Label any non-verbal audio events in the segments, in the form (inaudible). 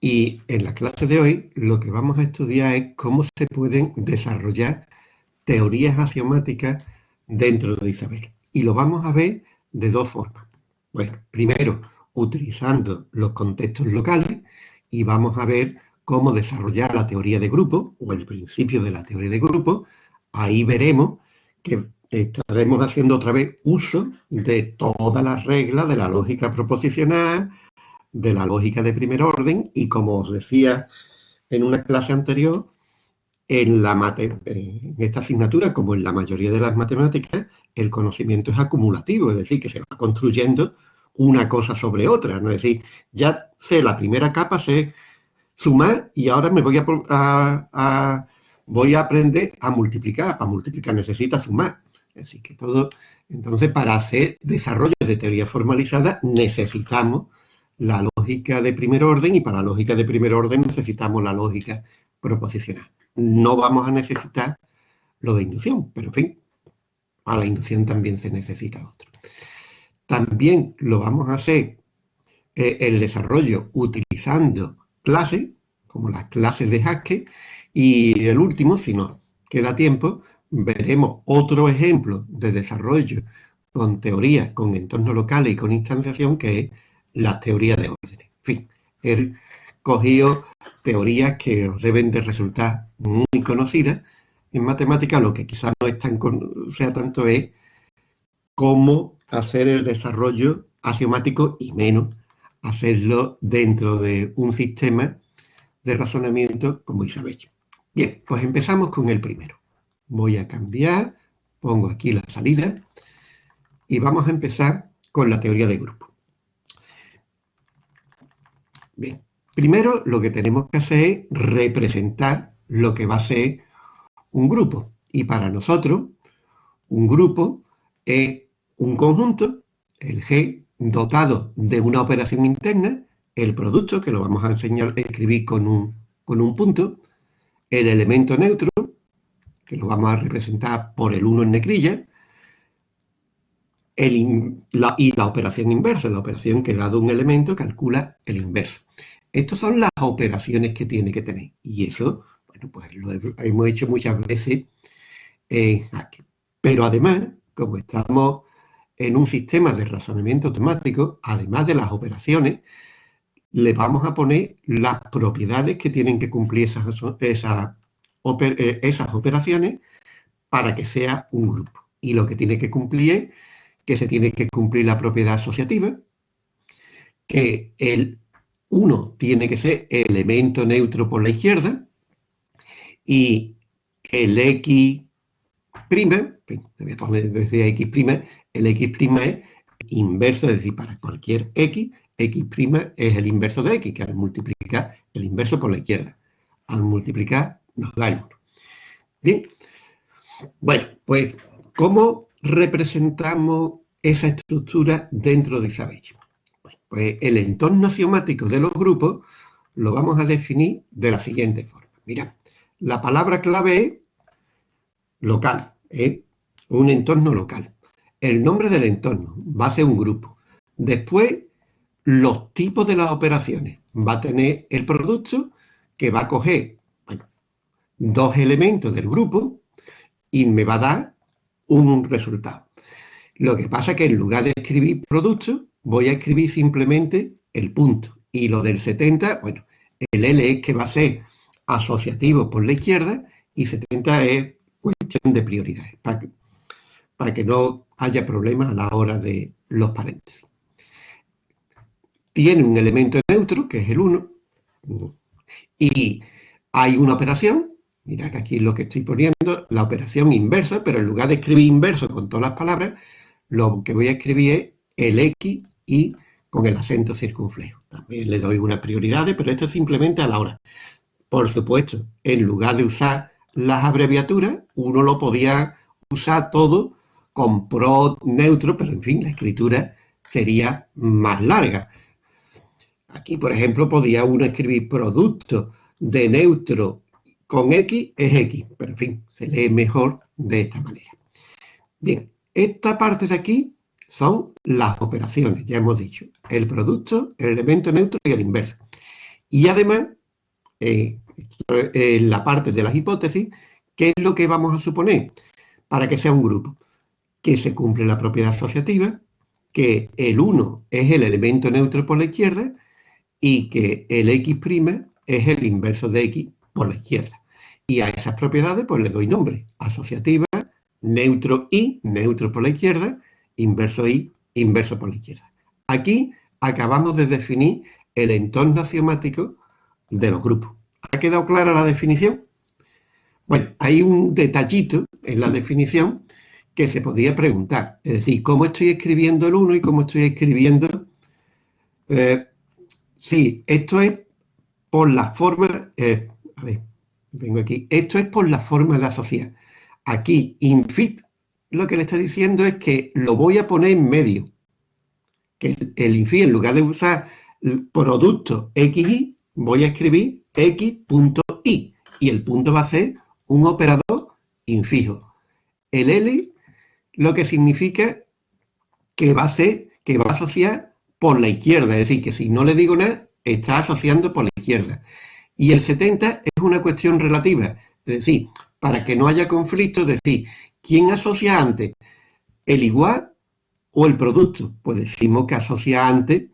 Y en la clase de hoy lo que vamos a estudiar es cómo se pueden desarrollar teorías axiomáticas dentro de Isabel. Y lo vamos a ver de dos formas. Bueno, primero, utilizando los contextos locales y vamos a ver cómo desarrollar la teoría de grupo o el principio de la teoría de grupo. Ahí veremos que estaremos haciendo otra vez uso de todas las reglas de la lógica proposicional, de la lógica de primer orden y como os decía en una clase anterior, en, la en esta asignatura, como en la mayoría de las matemáticas, el conocimiento es acumulativo, es decir, que se va construyendo una cosa sobre otra, ¿no? Es decir, ya sé la primera capa, sé sumar y ahora me voy a, voy a aprender a multiplicar. Para multiplicar necesita sumar. Así que todo, entonces para hacer desarrollos de teoría formalizada necesitamos la lógica de primer orden y para la lógica de primer orden necesitamos la lógica proposicional. No vamos a necesitar lo de inducción, pero en fin, a la inducción también se necesita otro. También lo vamos a hacer eh, el desarrollo utilizando clases, como las clases de Haskell, y el último, si nos queda tiempo, veremos otro ejemplo de desarrollo con teorías, con entornos locales y con instanciación, que es las teorías de orden. En fin, he cogido teorías que deben de resultar muy conocidas en matemática, lo que quizás no es tan sea tanto es cómo hacer el desarrollo axiomático y menos hacerlo dentro de un sistema de razonamiento como Isabel. Bien, pues empezamos con el primero. Voy a cambiar, pongo aquí la salida y vamos a empezar con la teoría de grupo. Bien, primero lo que tenemos que hacer es representar lo que va a ser un grupo. Y para nosotros, un grupo es un conjunto, el G, dotado de una operación interna, el producto, que lo vamos a enseñar a escribir con un, con un punto, el elemento neutro, que lo vamos a representar por el 1 en negrilla, y la operación inversa, la operación que dado un elemento calcula el inverso. Estas son las operaciones que tiene que tener. Y eso, bueno, pues lo hemos hecho muchas veces aquí. Pero además, como estamos en un sistema de razonamiento automático, además de las operaciones, le vamos a poner las propiedades que tienen que cumplir esas, eh, esas operaciones para que sea un grupo. Y lo que tiene que cumplir es que se tiene que cumplir la propiedad asociativa, que el 1 tiene que ser elemento neutro por la izquierda, y el X', voy a poner desde X', el X' es inverso, es decir, para cualquier X, X' es el inverso de X, que al multiplicar el inverso por la izquierda. Al multiplicar nos da el 1. Bien, bueno, pues, ¿cómo representamos esa estructura dentro de Isabel? pues el entorno axiomático de los grupos lo vamos a definir de la siguiente forma. Mira, la palabra clave es local, un entorno local. El nombre del entorno va a ser un grupo. Después, los tipos de las operaciones. Va a tener el producto que va a coger dos elementos del grupo y me va a dar un resultado. Lo que pasa es que en lugar de escribir producto, voy a escribir simplemente el punto. Y lo del 70, bueno, el L es que va a ser asociativo por la izquierda y 70 es cuestión de prioridades, para que, para que no haya problemas a la hora de los paréntesis. Tiene un elemento neutro, que es el 1, y hay una operación, mira que aquí lo que estoy poniendo, la operación inversa, pero en lugar de escribir inverso con todas las palabras, lo que voy a escribir es el X y con el acento circunflejo. También le doy unas prioridades, pero esto es simplemente a la hora. Por supuesto, en lugar de usar las abreviaturas, uno lo podía usar todo con pro neutro, pero en fin, la escritura sería más larga. Aquí, por ejemplo, podía uno escribir producto de neutro con X es X, pero en fin, se lee mejor de esta manera. Bien, esta parte de aquí son las operaciones, ya hemos dicho, el producto, el elemento neutro y el inverso. Y además, eh, en la parte de las hipótesis, ¿qué es lo que vamos a suponer para que sea un grupo? Que se cumple la propiedad asociativa, que el 1 es el elemento neutro por la izquierda y que el x' es el inverso de x por la izquierda. Y a esas propiedades pues le doy nombre, asociativa, neutro y, neutro por la izquierda, inverso y, inverso por la izquierda. Aquí acabamos de definir el entorno axiomático de los grupos. ¿Ha quedado clara la definición? Bueno, hay un detallito en la definición que se podría preguntar. Es decir, ¿cómo estoy escribiendo el 1 y cómo estoy escribiendo... Eh, sí, esto es por la forma... Eh, a ver, vengo aquí. Esto es por la forma de asociar. Aquí, infit, lo que le está diciendo es que lo voy a poner en medio. Que el, infit, en lugar de usar producto xy, voy a escribir x.y. Y el punto va a ser un operador infijo. El L lo que significa que va a ser, que va a asociar por la izquierda. Es decir, que si no le digo nada, está asociando por la izquierda. Y el 70 es una cuestión relativa. Es decir, para que no haya conflicto, es decir, ¿quién asocia antes? ¿El igual o el producto? Pues decimos que asocia antes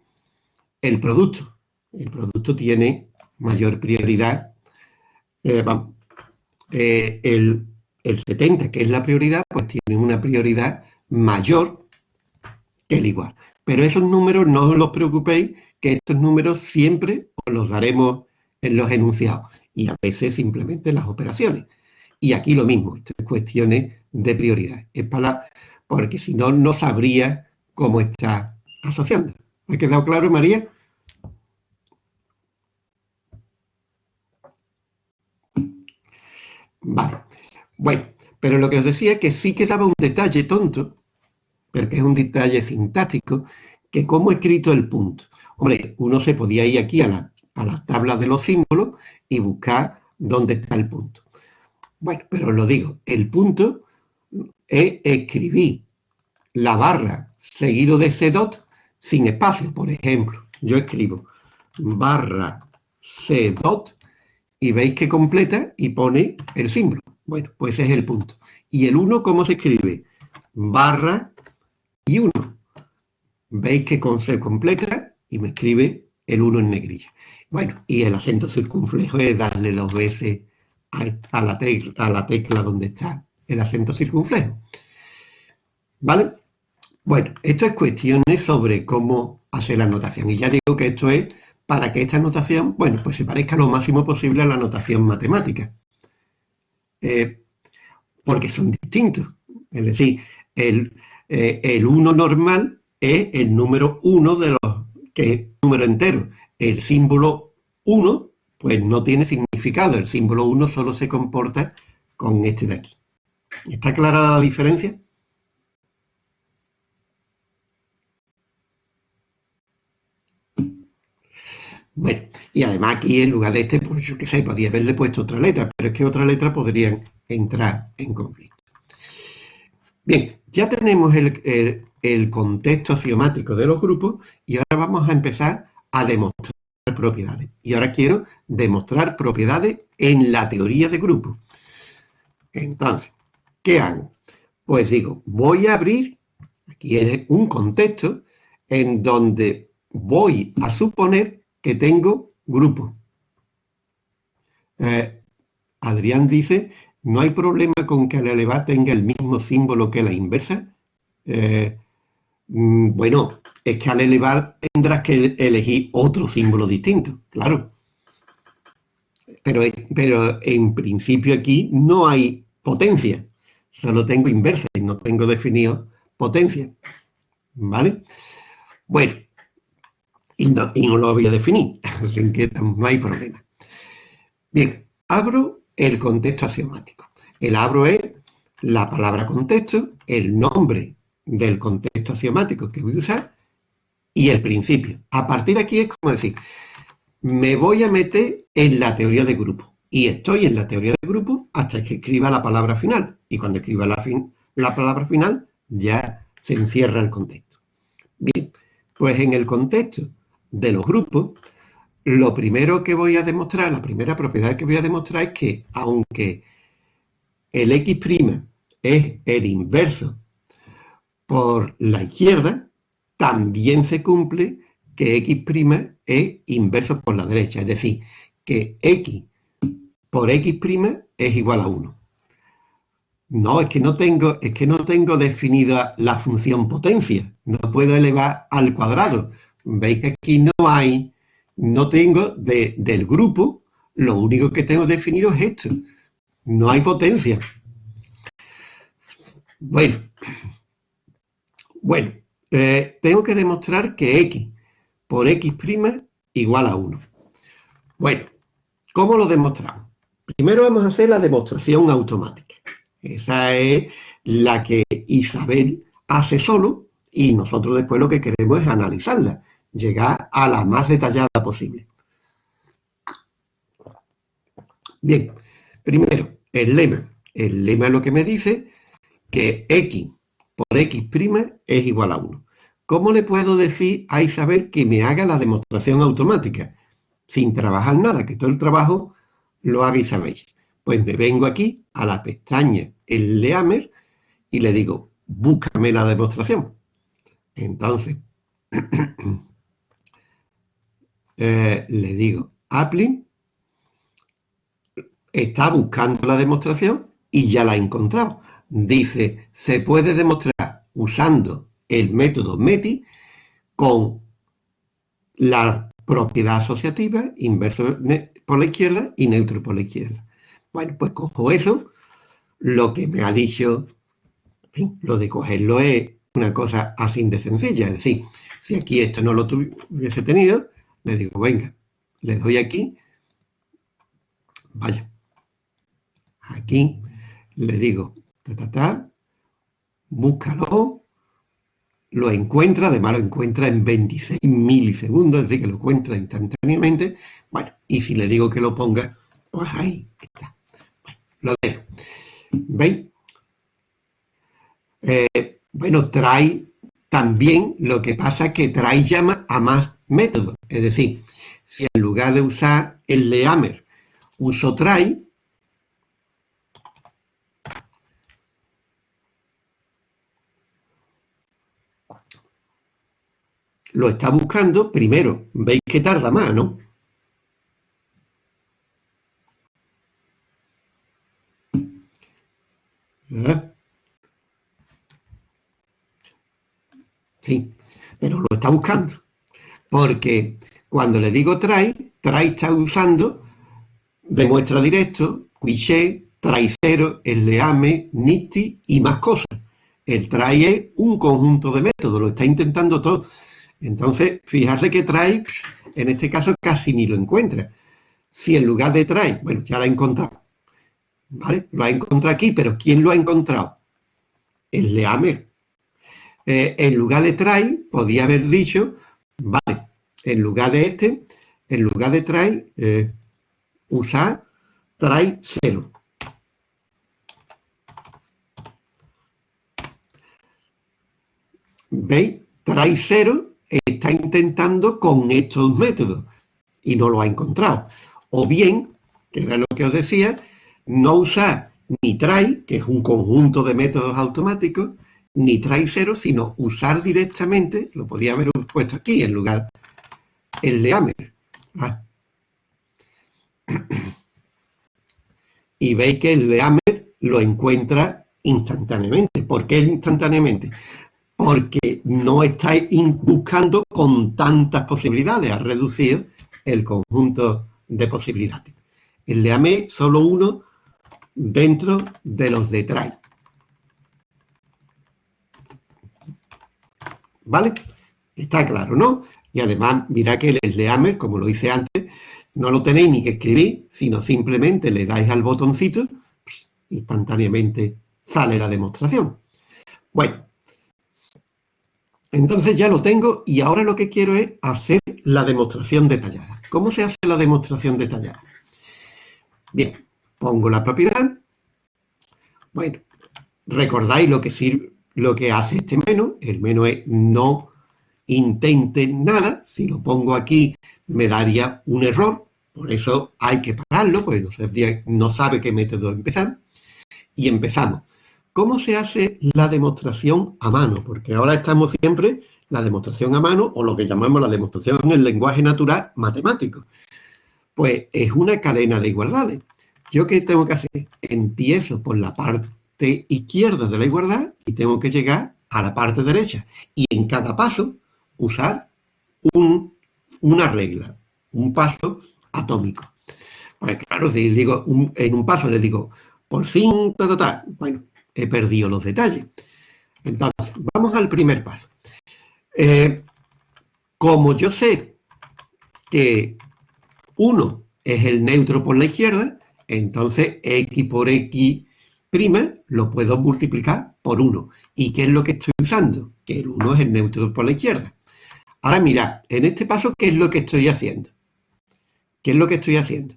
el producto. El producto tiene mayor prioridad. Eh, eh, el, el 70, que es la prioridad, pues tiene una prioridad mayor que el igual. Pero esos números no os preocupéis, que estos números siempre os los daremos en los enunciados y a veces simplemente en las operaciones. Y aquí lo mismo, esto es cuestiones de prioridad. Es para, porque si no, no sabría cómo está asociando. ¿Ha quedado claro, María? Vale. Bueno, pero lo que os decía es que sí que daba un detalle tonto, pero que es un detalle sintáctico, que cómo he escrito el punto. Hombre, uno se podía ir aquí a la, a la tabla de los símbolos y buscar dónde está el punto. Bueno, pero lo digo, el punto es escribir la barra seguido de ese dot sin espacio. Por ejemplo, yo escribo barra c dot y veis que completa y pone el símbolo. Bueno, pues ese es el punto. ¿Y el 1 cómo se escribe? Barra y 1. Veis que con se completa y me escribe el 1 en negrilla. Bueno, y el acento circunflejo es darle dos veces a, la tecla, a la tecla donde está el acento circunflejo. ¿Vale? Bueno, esto es cuestiones sobre cómo hacer la notación. Y ya digo que esto es para que esta notación, bueno, pues se parezca lo máximo posible a la notación matemática. Eh, porque son distintos. Es decir, el, eh, el 1 normal es el número 1 de los que es número entero. El símbolo 1 pues no tiene significado. El símbolo 1 solo se comporta con este de aquí. ¿Está clara la diferencia? Bueno, y además aquí en lugar de este, pues yo qué sé, podría haberle puesto otra letra, pero es que otra letra podrían entrar en conflicto. Bien, ya tenemos el, contexto axiomático de los grupos y ahora vamos a empezar a demostrar propiedades. Y ahora quiero demostrar propiedades en la teoría de grupos. Entonces, ¿qué hago? Pues digo, voy a abrir, aquí un contexto, en donde voy a suponer que tengo grupos. Eh, Adrián dice, no hay problema con que la elevada tenga el mismo símbolo que la inversa. Eh, mm, bueno, es que al elevar tendrás que elegir otro símbolo distinto, claro. Pero, pero en principio aquí no hay potencia, solo tengo inversa y no tengo definido potencia, ¿vale? Bueno, y no, lo voy a definir, (laughs) así que no hay problema. Bien, abro el contexto axiomático. El abro es la palabra contexto, el nombre del contexto axiomático que voy a usar y el principio. A partir de aquí es como decir, me voy a meter en la teoría de grupo. Y estoy en la teoría de grupo hasta que escriba la palabra final. Y cuando escriba la, la palabra final, ya se encierra el contexto. Bien, pues en el contexto de los grupos, lo primero que voy a demostrar, la primera propiedad que voy a demostrar es que aunque el x' es el inverso por la izquierda, también se cumple que x' es inverso por la derecha, es decir, que x por x' es igual a 1. No, es que no tengo, es que no tengo definida la función potencia, no puedo elevar al cuadrado. Veis que aquí no hay no tengo del grupo, lo único que tengo definido es esto. No hay potencia. Bueno, bueno, eh, tengo que demostrar que x por x' igual a 1. Bueno, ¿cómo lo demostramos? Primero vamos a hacer la demostración automática. Esa es la que Isabel hace solo y nosotros después lo que queremos es analizarla llegar a la más detallada posible. Bien, primero, el lema. El lema es lo que me dice que x por x' es igual a 1. ¿Cómo le puedo decir a Isabel que me haga la demostración automática? Sin trabajar nada, que todo el trabajo lo haga Isabel. Pues me vengo aquí a la pestaña el Leamer y le digo, búscame la demostración. Entonces, (clears throat) Eh, le digo, Appling está buscando la demostración y ya la ha encontrado. Dice, se puede demostrar usando el método METI con la propiedad asociativa, inverso por la izquierda y neutro por la izquierda. Bueno, pues cojo eso, lo que me ha dicho, lo de cogerlo es una cosa así de sencilla, es decir, si aquí esto no lo hubiese tenido, le digo, venga, le doy aquí, vaya, aquí, le digo, ta, ta, ta, búscalo, lo encuentra, además lo encuentra en 26 milisegundos, es decir, que lo encuentra instantáneamente, bueno, y si le digo que lo ponga, pues ahí está. Bueno, lo dejo. ¿Veis? Eh, bueno, trae también, lo que pasa es que trae llama a más método. Es decir, si en lugar de usar el leamer uso try, lo está buscando, primero, veis que tarda más, ¿no? ¿Eh? Sí, pero lo está buscando porque cuando le digo try, try está usando demuestra directo, quiché, try cero, leame, nifty y más cosas. El try es un conjunto de métodos, lo está intentando todo. Entonces, fijarse que try, en este caso, casi ni lo encuentra. Si en lugar de try, bueno, ya lo ha encontrado. ¿Vale? Lo ha encontrado aquí, pero ¿quién lo ha encontrado? El leame. Eh, en lugar de try, podía haber dicho, vale, en lugar de este, en lugar de try, eh, usar try 0. ¿Veis? Try 0 está intentando con estos métodos y no lo ha encontrado. O bien, que era lo que os decía, no usar ni try, que es un conjunto de métodos automáticos, ni try 0, sino usar directamente, lo podía haber puesto aquí en lugar el leamer. Ah. Y veis que el leamer lo encuentra instantáneamente. ¿Por qué instantáneamente? Porque no estáis buscando con tantas posibilidades, ha reducido el conjunto de posibilidades. El leame solo uno dentro de los de try. ¿Vale? Está claro, ¿no? Y además, mira que el leame, como lo hice antes, no lo tenéis ni que escribir, sino simplemente le dais al botoncito, instantáneamente sale la demostración. Bueno, entonces ya lo tengo y ahora lo que quiero es hacer la demostración detallada. ¿Cómo se hace la demostración detallada? Bien, pongo la propiedad. Bueno, recordáis lo que, sirve, lo que hace este menú. El menú es no intente nada, si lo pongo aquí me daría un error, por eso hay que pararlo, porque no, no sabe qué método empezar. Y empezamos. ¿Cómo se hace la demostración a mano? Porque ahora estamos siempre la demostración a mano o lo que llamamos la demostración en el lenguaje natural matemático. Pues es una cadena de igualdades. ¿Yo qué tengo que hacer? Empiezo por la parte izquierda de la igualdad y tengo que llegar a la parte derecha. Y en cada paso usar una regla, un paso atómico. Pues claro, si digo en un paso le digo por 5, bueno, he perdido los detalles. Entonces, vamos al primer paso. Eh, como yo sé que 1 es el neutro por la izquierda, entonces x por x' lo puedo multiplicar por 1. ¿Y qué es lo que estoy usando? Que el 1 es el neutro por la izquierda. Ahora mira, en este paso, ¿qué es lo que estoy haciendo? ¿Qué es lo que estoy haciendo?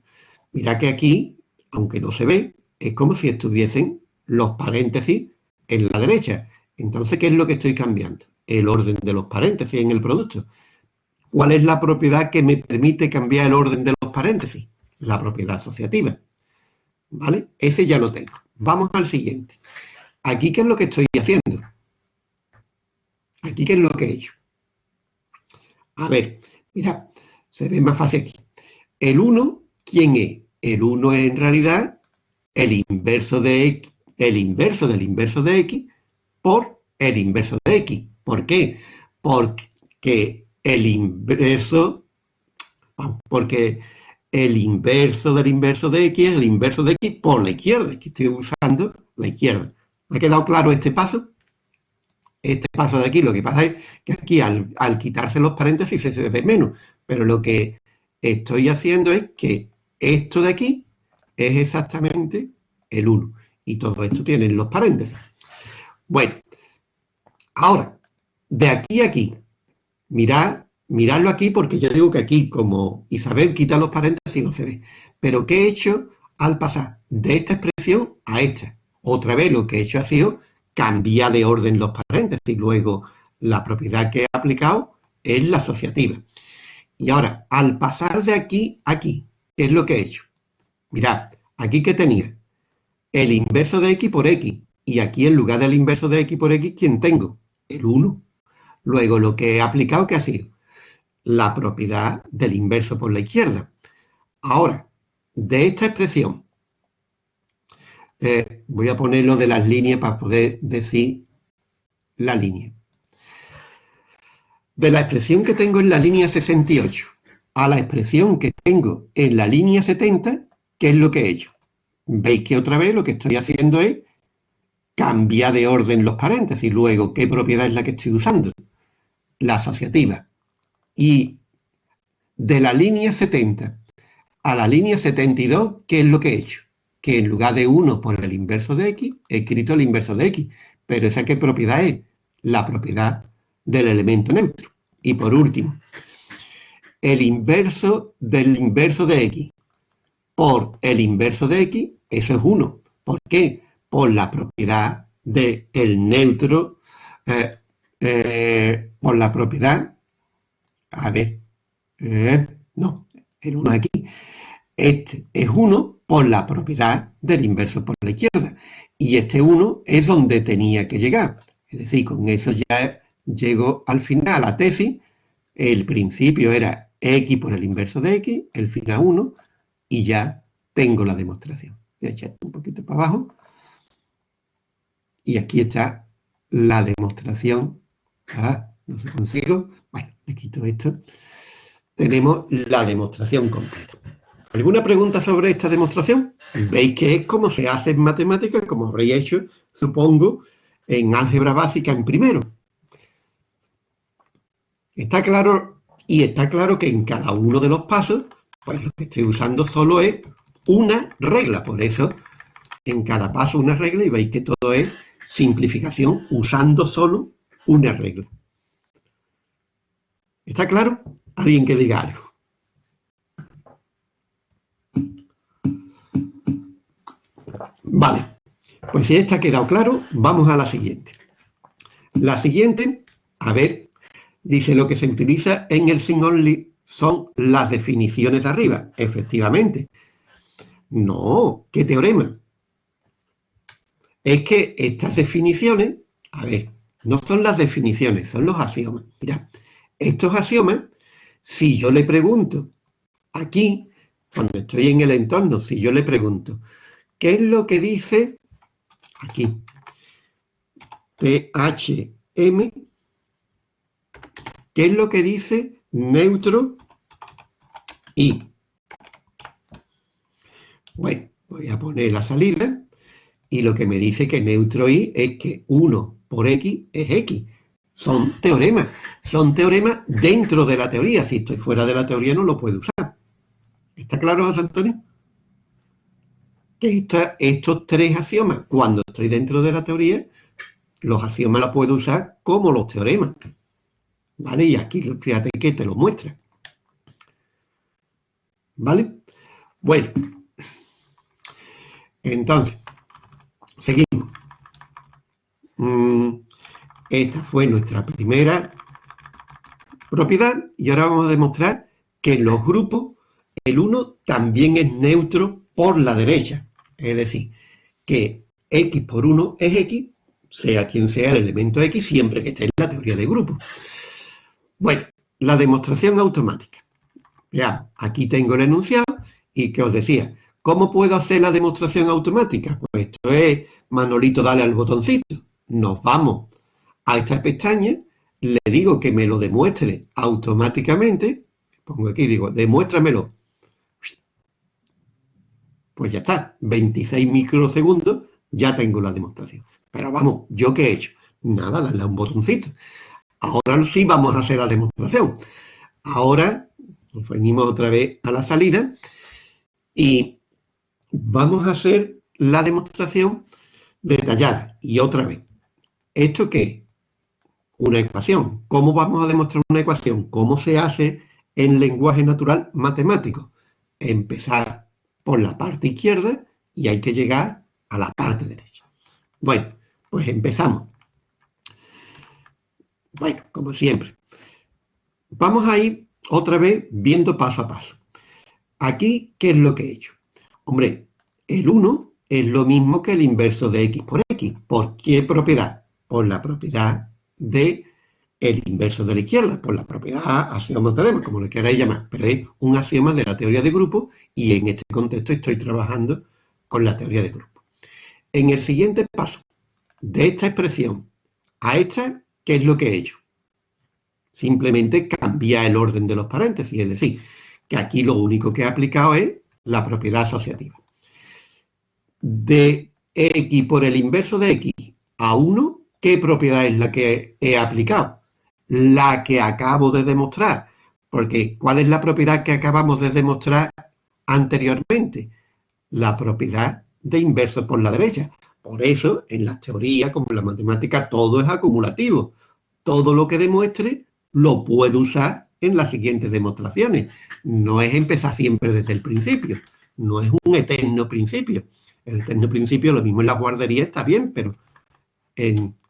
Mira que aquí, aunque no se ve, es como si estuviesen los paréntesis en la derecha. Entonces, ¿qué es lo que estoy cambiando? El orden de los paréntesis en el producto. ¿Cuál es la propiedad que me permite cambiar el orden de los paréntesis? La propiedad asociativa. ¿Vale? Ese ya lo tengo. Vamos al siguiente. Aquí, ¿qué es lo que estoy haciendo? Aquí, ¿qué es lo que he hecho? A ver, mira, se ve más fácil aquí. El 1, ¿quién es? El 1 es en realidad el inverso de x, el inverso del inverso de x por el inverso de x. ¿Por qué? Porque el inverso, porque el inverso del inverso de x es el inverso de x por la izquierda. Aquí estoy usando la izquierda. ¿Ha quedado claro este paso? Este paso de aquí, lo que pasa es que aquí al, quitarse los paréntesis se ve menos, pero lo que estoy haciendo es que esto de aquí es exactamente el 1, y todo esto tiene los paréntesis. Bueno, ahora, de aquí a aquí, mirad, miradlo aquí porque yo digo que aquí, como Isabel quita los paréntesis, no se ve. Pero ¿qué he hecho al pasar de esta expresión a esta? Otra vez lo que he hecho ha sido cambia de orden los paréntesis. Luego, la propiedad que he aplicado es la asociativa. Y ahora, al pasar de aquí a aquí, ¿qué es lo que he hecho? Mirad, aquí que tenía el inverso de x por x. Y aquí en lugar del inverso de x por x, ¿quién tengo? El 1. Luego lo que he aplicado, ¿qué ha sido? La propiedad del inverso por la izquierda. Ahora, de esta expresión, eh, voy a ponerlo de las líneas para poder decir la línea. De la expresión que tengo en la línea 68 a la expresión que tengo en la línea 70, ¿qué es lo que he hecho? Veis que otra vez lo que estoy haciendo es cambiar de orden los paréntesis. Luego, ¿qué propiedad es la que estoy usando? La asociativa. Y de la línea 70 a la línea 72, ¿qué es lo que he hecho? que en lugar de 1 por el inverso de x, he escrito el inverso de x. Pero ¿esa qué propiedad es? La propiedad del elemento neutro. Y por último, el inverso del inverso de x por el inverso de x, eso es 1. ¿Por qué? Por la propiedad del neutro, eh, eh, por la propiedad, a ver, eh, no, el 1 aquí, este es 1 por la propiedad del inverso por la izquierda. Y este 1 es donde tenía que llegar. Es decir, con eso ya llego al final a la tesis. El principio era x por el inverso de x, el final 1, y ya tengo la demostración. Voy a echar un poquito para abajo. Y aquí está la demostración. Ah, no se consigo. Bueno, le quito esto. Tenemos la demostración completa. ¿Alguna pregunta sobre esta demostración? Veis que es como se hace en matemáticas, como habréis hecho, supongo, en álgebra básica en primero. Está claro, y está claro que en cada uno de los pasos, pues lo que estoy usando solo es una regla. Por eso, en cada paso una regla, y veis que todo es simplificación usando solo una regla. ¿Está claro? ¿Alguien que diga algo? Vale, pues si esta ha quedado claro, vamos a la siguiente. La siguiente, a ver, Dice, lo que se utiliza en el sing only son las definiciones de arriba. Efectivamente. No, ¿qué teorema? Es que estas definiciones, a ver, no son las definiciones, son los axiomas. Mira, estos axiomas, si yo le pregunto aquí, cuando estoy en el entorno, si yo le pregunto, ¿qué es lo que dice aquí? THM, ¿qué es lo que dice neutro y? Bueno, voy a poner la salida y lo que me dice que neutro y es que 1 por x es x. Son teoremas, son teoremas dentro de la teoría. Si estoy fuera de la teoría no lo puedo usar. ¿Está claro, José Antonio? Que estos tres axiomas, cuando estoy dentro de la teoría, los axiomas los puedo usar como los teoremas. ¿Vale? Y aquí fíjate que te lo muestra. ¿Vale? Bueno. Entonces, seguimos. Mm, esta fue nuestra primera propiedad y ahora vamos a demostrar que en los grupos el 1 también es neutro por la derecha. Es decir, que x por 1 es x sea quien sea el elemento X, siempre que esté en la teoría de grupo. Bueno, la demostración automática. Ya, aquí tengo el enunciado y que os decía, ¿cómo puedo hacer la demostración automática? Pues esto es, Manolito, dale al botoncito. Nos vamos a esta pestaña, le digo que me lo demuestre automáticamente, pongo aquí, digo, demuéstramelo. Pues ya está, 26 microsegundos, ya tengo la demostración. Pero vamos, ¿yo qué he hecho? Nada, darle un botoncito. Ahora sí vamos a hacer la demostración. Ahora nos venimos otra vez a la salida y vamos a hacer la demostración detallada. Y otra vez, ¿esto qué? Una ecuación. ¿Cómo vamos a demostrar una ecuación? ¿Cómo se hace en lenguaje natural matemático? Empezar por la parte izquierda y hay que llegar a la parte derecha. Bueno, pues empezamos. Bueno, como siempre. Vamos a ir otra vez viendo paso a paso. Aquí, ¿qué es lo que he hecho? Hombre, el 1 es lo mismo que el inverso de x por x. ¿Por qué propiedad? Por la propiedad de el inverso de la izquierda, por la propiedad axioma teorema, como lo queráis llamar, pero es un axioma de la teoría de grupo y en este contexto estoy trabajando con la teoría de grupo. En el siguiente paso, de esta expresión a esta, ¿qué es lo que he hecho? Simplemente cambia el orden de los paréntesis, es decir, que aquí lo único que he aplicado es la propiedad asociativa. De x por el inverso de x a 1, ¿qué propiedad es la que he aplicado? La que acabo de demostrar. Porque, ¿cuál es la propiedad que acabamos de demostrar anteriormente? La propiedad de inverso por la derecha. Por eso, en la teoría, como en la matemática, todo es acumulativo. Todo lo que demuestre lo puedo usar en las siguientes demostraciones. No es empezar siempre desde el principio. No es un eterno principio. El eterno principio, lo mismo en la guardería está bien, pero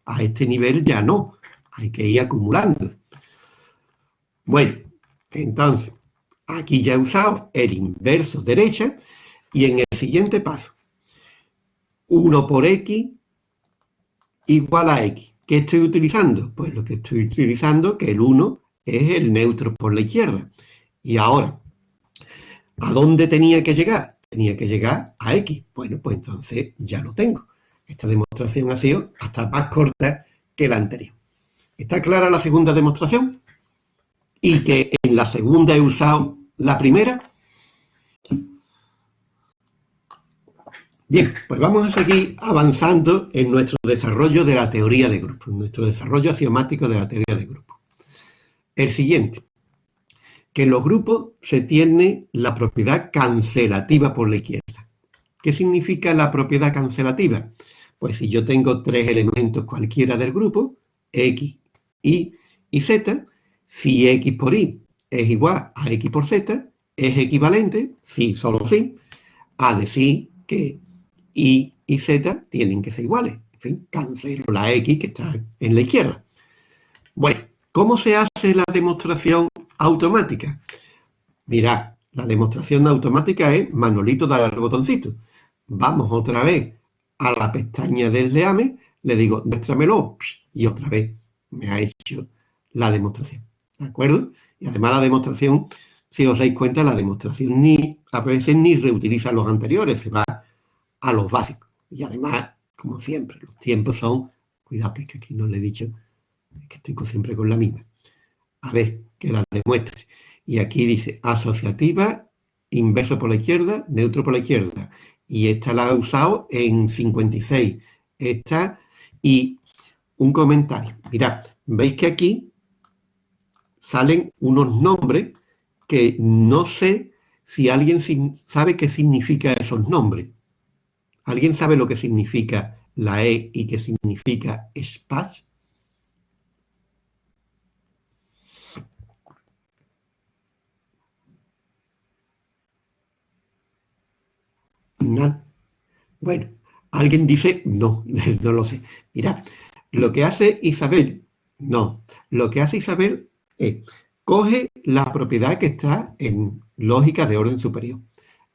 a este nivel ya no. Hay que ir acumulando. Bueno, entonces, aquí ya he usado el inverso derecha y en el siguiente paso 1 por x igual a x. ¿Qué estoy utilizando? Pues lo que estoy utilizando, que el 1 es el neutro por la izquierda. Y ahora, ¿a dónde tenía que llegar? Tenía que llegar a x. Bueno, pues entonces ya lo tengo. Esta demostración ha sido hasta más corta que la anterior. ¿Está clara la segunda demostración? Y que en la segunda he usado la primera. Bien, pues vamos a seguir avanzando en nuestro desarrollo de la teoría de grupos, nuestro desarrollo axiomático de la teoría de grupos. El siguiente, que en los grupos se tiene la propiedad cancelativa por la izquierda. ¿Qué significa la propiedad cancelativa? Pues si yo tengo tres elementos cualquiera del grupo, X, Y y Z, si X por Y es igual a X por Z, es equivalente, si solo sí, a decir que y y z tienen que ser iguales. En fin, cancelo la x que está en la izquierda. Bueno, ¿Cómo se hace la demostración automática? Mirad, la demostración automática es Manolito dar al botoncito. Vamos otra vez a la pestaña del leame, le digo, muéstramelo, y otra vez me ha hecho la demostración. ¿De acuerdo? Y además la demostración, si os dais cuenta, la demostración ni a veces ni reutiliza los anteriores, se va a los básicos. Y además, como siempre, los tiempos son, cuidado que, aquí no le he dicho, que estoy siempre con la misma. A ver, que la demuestre. Y aquí dice asociativa, inverso por la izquierda, neutro por la izquierda. Y esta la he usado en 56. Esta y un comentario. Mirad, veis que aquí salen unos nombres que no sé si alguien sabe qué significa esos nombres. ¿Alguien sabe lo que significa la E y qué significa SPAS? Bueno, alguien dice no, (laughs) no lo sé. Mira, lo que hace Isabel, no, lo que hace Isabel es, coge la propiedad que está en lógica de orden superior,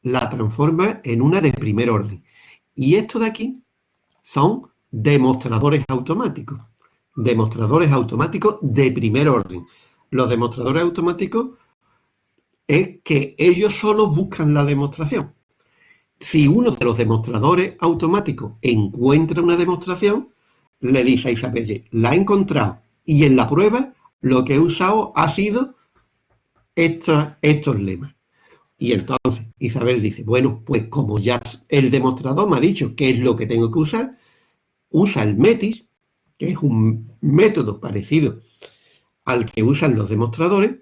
la transforma en una de primer orden. Y esto de aquí son demostradores automáticos. Demostradores automáticos de primer orden. Los demostradores automáticos es que ellos solo buscan la demostración. Si uno de los demostradores automáticos encuentra una demostración, le dice a Isabelle, la he encontrado y en la prueba lo que he usado ha sido estos, estos lemas. Y entonces Isabel dice, bueno, pues como ya el demostrador me ha dicho qué es lo que tengo que usar, usa el METIS, que es un método parecido al que usan los demostradores,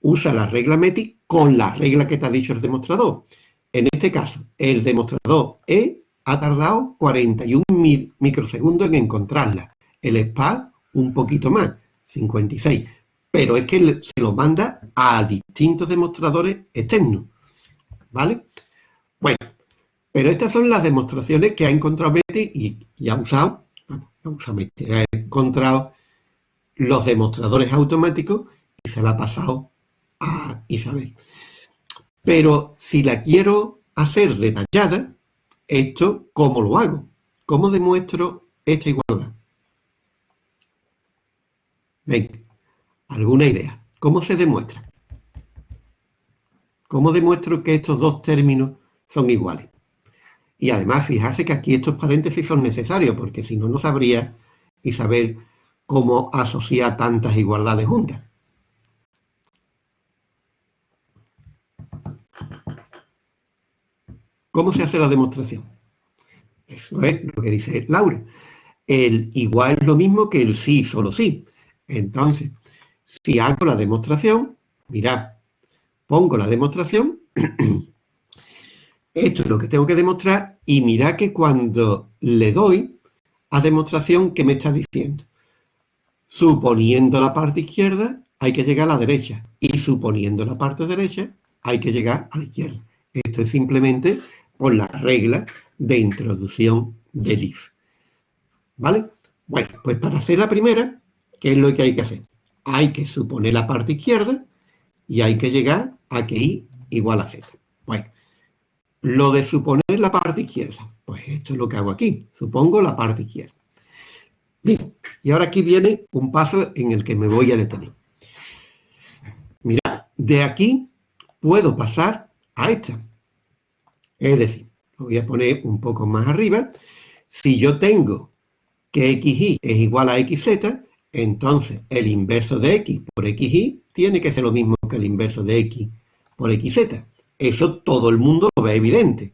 usa la regla METIS con la regla que te ha dicho el demostrador. En este caso, el demostrador E ha tardado 41 microsegundos en encontrarla. El SPA un poquito más, 56. Pero es que se lo manda a distintos demostradores externos. ¿Vale? Bueno, pero estas son las demostraciones que ha encontrado Betty y, ha usado, ha encontrado los demostradores automáticos y se la ha pasado a Isabel. Pero si la quiero hacer detallada, esto, ¿cómo lo hago? ¿Cómo demuestro esta igualdad? Ven, ¿alguna idea? ¿Cómo se demuestra? ¿Cómo demuestro que estos dos términos son iguales? Y además, fijarse que aquí estos paréntesis son necesarios, porque si no, no sabría saber cómo asociar tantas igualdades juntas. ¿Cómo se hace la demostración? Eso es lo que dice Laura. El igual es lo mismo que el sí, solo sí. Entonces, si hago la demostración, mirad, pongo la demostración, (clears throat) esto es lo que tengo que demostrar, y mirad que cuando le doy a demostración, ¿qué me está diciendo? Suponiendo la parte izquierda, hay que llegar a la derecha, y suponiendo la parte derecha, hay que llegar a la izquierda. Esto es simplemente por la regla de introducción del if. ¿Vale? Bueno, pues para hacer la primera, ¿qué es lo que hay que hacer? Hay que suponer la parte izquierda y hay que llegar a que i igual a z. Bueno, lo de suponer la parte izquierda, pues esto es lo que hago aquí. Supongo la parte izquierda. Bien, y ahora aquí viene un paso en el que me voy a detener. Mirad, de aquí puedo pasar a esta. Es decir, lo voy a poner un poco más arriba. Si yo tengo que xy es igual a xz, entonces el inverso de x por xy tiene que ser lo mismo que el inverso de x por xz. Eso todo el mundo lo ve evidente.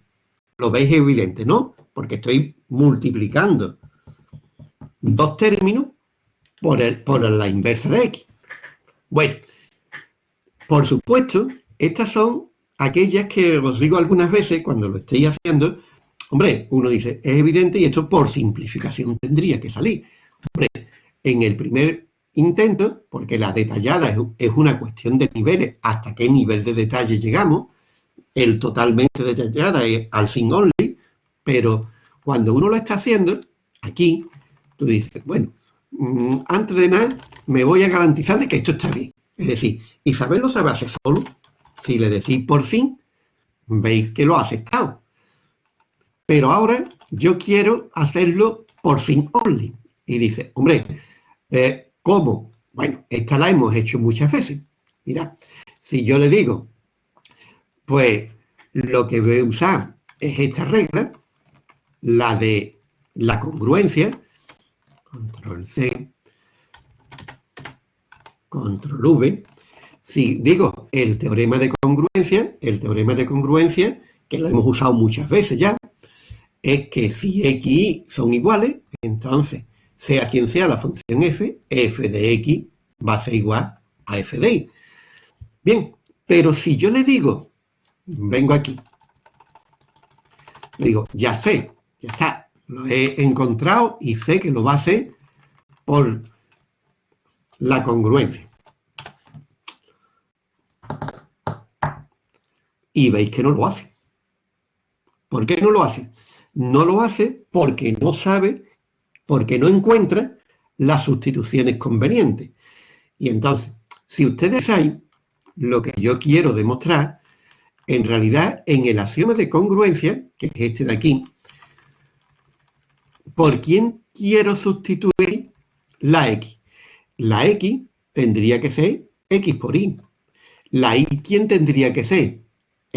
Lo veis evidente, ¿no? Porque estoy multiplicando dos términos por, por la inversa de x. Bueno, por supuesto, estas son aquellas que os digo algunas veces cuando lo estéis haciendo, hombre, uno dice, es evidente y esto por simplificación tendría que salir. Hombre, en el primer intento, porque la detallada es, una cuestión de niveles, hasta qué nivel de detalle llegamos, el totalmente detallada es al sin only, pero cuando uno lo está haciendo, aquí, tú dices, bueno, mm, antes de nada, me voy a garantizar de que esto está bien. Es decir, Isabel lo sabe hacer solo. Si le decís por sí, veis que lo ha aceptado. Pero ahora yo quiero hacerlo por sin only. Y dice, hombre, eh, ¿cómo? Bueno, esta la hemos hecho muchas veces. Mira, si yo le digo, pues lo que voy a usar es esta regla, la de la congruencia, control C, control V, si digo el teorema de congruencia, el teorema de congruencia, que lo hemos usado muchas veces ya, es que si x y son iguales, entonces, sea quien sea la función f, f de x va a ser igual a f de y. Bien, pero si yo le digo, vengo aquí, le digo, ya sé, ya está, lo he encontrado y sé que lo va a hacer por la congruencia. Y veis que no lo hace. ¿Por qué no lo hace? No lo hace porque no sabe, porque no encuentra las sustituciones convenientes. Y entonces, si ustedes saben lo que yo quiero demostrar, en realidad en el axioma de congruencia, que es este de aquí, ¿por quién quiero sustituir la x? La x tendría que ser x por y. La y, ¿quién tendría que ser?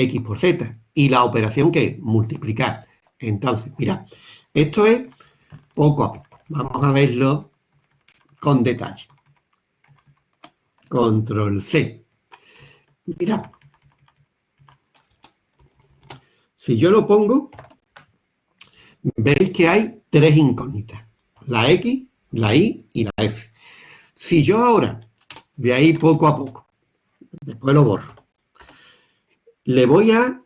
X por z. Y la operación que es multiplicar. Entonces, mira, esto es poco a poco. Vamos a verlo con detalle. Control C. Mira, si yo lo pongo, veis que hay tres incógnitas. La X, la Y y la F. Si yo ahora, de ahí poco a poco, después lo borro, le voy a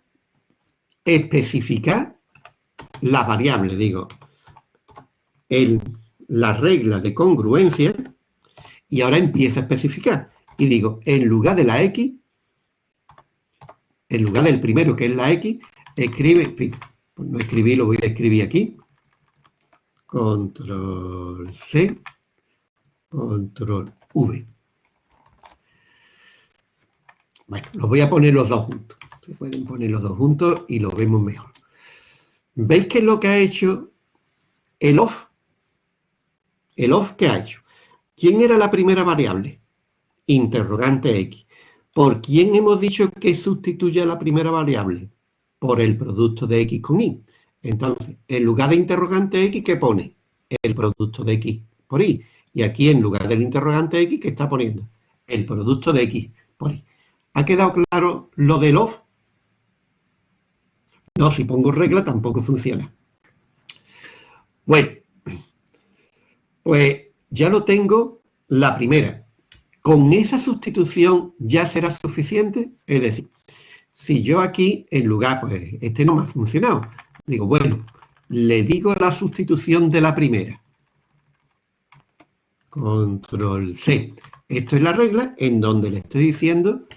especificar las variables, digo, el, la regla de congruencia, y ahora empiezo a especificar. Y digo, en lugar de la X, en lugar del primero, que es la X, escribe, pues no escribí, lo voy a escribir aquí, control C, control V. Bueno, los voy a poner los dos juntos. Se pueden poner los dos juntos y lo vemos mejor. ¿Veis qué es lo que ha hecho el off? El off que ha hecho. ¿Quién era la primera variable? Interrogante x. ¿Por quién hemos dicho que sustituye la primera variable? por el producto de x con y. Entonces, en lugar de interrogante x, ¿qué pone? El producto de x por y. Y aquí, en lugar del interrogante x, ¿qué está poniendo? El producto de x por y. ¿Ha quedado claro lo del off? No, si pongo regla tampoco funciona. Bueno, pues ya lo tengo la primera. ¿Con esa sustitución ya será suficiente? Es decir, si yo aquí, en lugar, pues este no me ha funcionado, digo, bueno, le digo la sustitución de la primera. Control C. Esto es la regla en donde le estoy diciendo...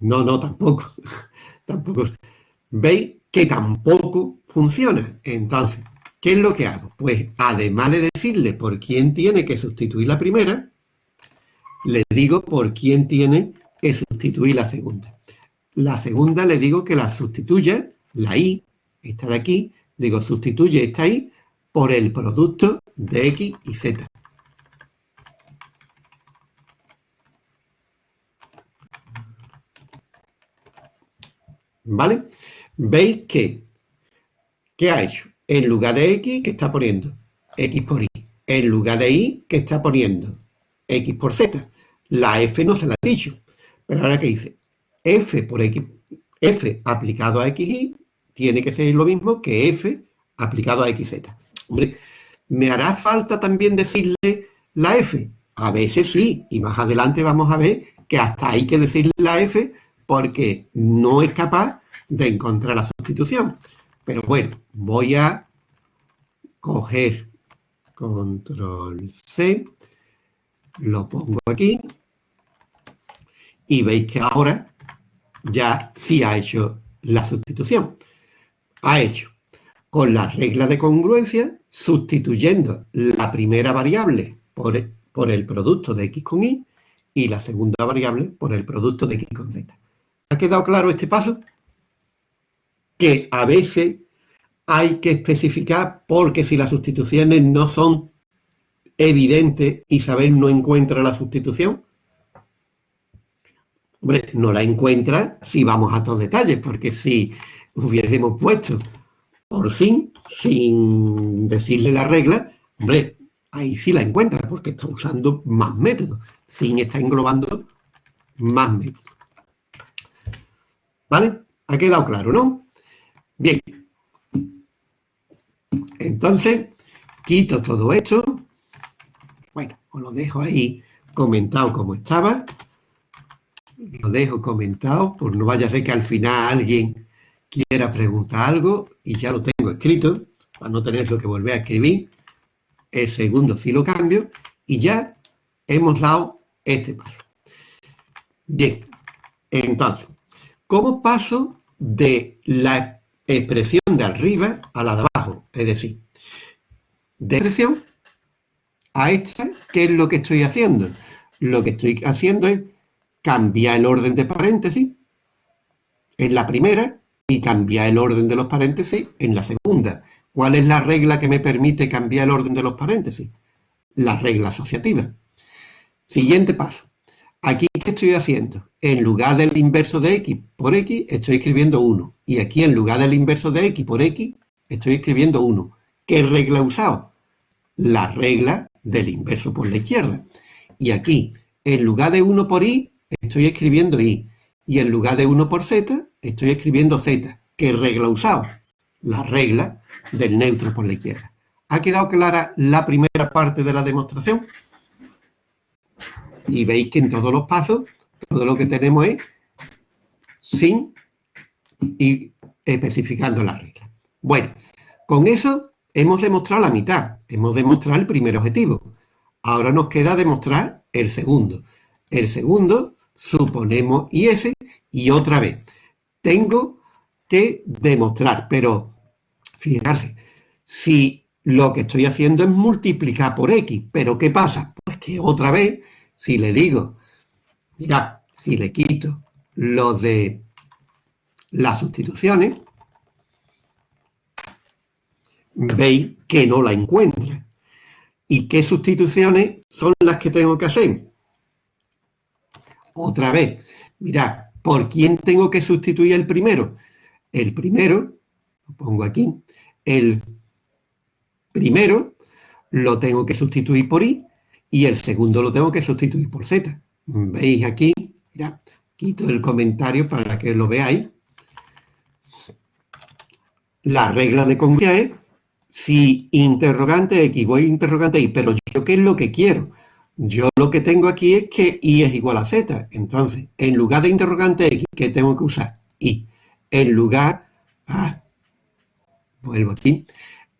No, no, tampoco. Tampoco. ¿Veis que tampoco funciona? Entonces, ¿qué es lo que hago? Pues, además de decirle por quién tiene que sustituir la primera, le digo por quién tiene que sustituir la segunda. La segunda le digo que la sustituya, la i, esta de aquí, digo sustituye esta i por el producto de x y z. ¿Vale? Veis que, ¿qué ha hecho? En lugar de x, que está poniendo x por y. En lugar de y, que está poniendo x por z. La f no se la ha dicho. Pero ahora que dice, f por x, f aplicado a xy tiene que ser lo mismo que f aplicado a xz. Hombre, ¿me hará falta también decirle la f? A veces sí, y más adelante vamos a ver que hasta hay que decirle la f porque no es capaz de encontrar la sustitución. Pero bueno, voy a coger control C, lo pongo aquí, y veis que ahora ya sí ha hecho la sustitución. Ha hecho con la regla de congruencia, sustituyendo la primera variable por, por el producto de x con y y la segunda variable por el producto de x con z. ¿Ha quedado claro este paso? Que a veces hay que especificar porque si las sustituciones no son evidentes, Isabel no encuentra la sustitución. Hombre, no la encuentra si vamos a estos detalles, porque si hubiésemos puesto por sin, sin decirle la regla, hombre, ahí sí la encuentra, porque está usando más métodos. Sin está englobando más métodos. ¿Vale? Ha quedado claro, ¿no? Bien. Entonces, quito todo esto. Bueno, os lo dejo ahí comentado como estaba. Lo dejo comentado, por no vaya a ser que al final alguien quiera preguntar algo y ya lo tengo escrito, para no tenerlo que volver a escribir el segundo sí lo cambio y ya hemos dado este paso. Bien, entonces, ¿cómo paso de la expresión de arriba a la de abajo? Es decir, de expresión a esta, ¿qué es lo que estoy haciendo? Lo que estoy haciendo es cambiar el orden de paréntesis en la primera y cambiar el orden de los paréntesis en la segunda. ¿Cuál es la regla que me permite cambiar el orden de los paréntesis? La regla asociativa. Siguiente paso. Aquí, ¿qué estoy haciendo? En lugar del inverso de x por x, estoy escribiendo 1. Y aquí, en lugar del inverso de x por x, estoy escribiendo 1. ¿Qué regla he usado? La regla del inverso por la izquierda. Y aquí, en lugar de 1 por y, estoy escribiendo y. Y en lugar de 1 por z, estoy escribiendo z. ¿Qué regla he usado? La regla del neutro por la izquierda. ¿Ha quedado clara la primera parte de la demostración? Y veis que en todos los pasos, todo lo que tenemos es sin y especificando la regla. Bueno, con eso hemos demostrado la mitad, hemos demostrado el primer objetivo. Ahora nos queda demostrar el segundo. El segundo, suponemos ese, y otra vez. Tengo que demostrar, pero Fijarse, si lo que estoy haciendo es multiplicar por x, ¿pero qué pasa? Pues que otra vez, si le digo, mira, si le quito lo de las sustituciones, veis que no la encuentra. ¿Y qué sustituciones son las que tengo que hacer? Otra vez, mirad, ¿por quién tengo que sustituir el primero? El primero pongo aquí, el primero lo tengo que sustituir por i y el segundo lo tengo que sustituir por z. ¿Veis aquí? Mira, quito el comentario para que lo veáis. La regla de congruencia es si interrogante x voy interrogante y, pero yo qué es lo que quiero. Yo lo que tengo aquí es que y es igual a z. Entonces, en lugar de interrogante x, ¿qué tengo que usar? y. En lugar, ah, vuelvo aquí,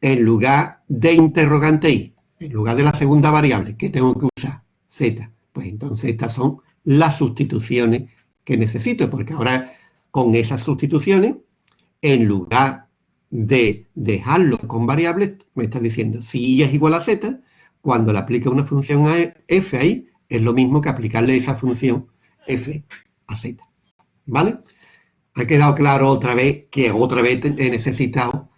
en lugar de interrogante i, en lugar de la segunda variable, que tengo que usar? Z. Pues entonces estas son las sustituciones que necesito, porque ahora con esas sustituciones, en lugar de dejarlo con variables, me está diciendo si i es igual a z, cuando le aplique una función a f ahí, es lo mismo que aplicarle esa función f a z. ¿Vale? Ha quedado claro otra vez que otra vez he necesitado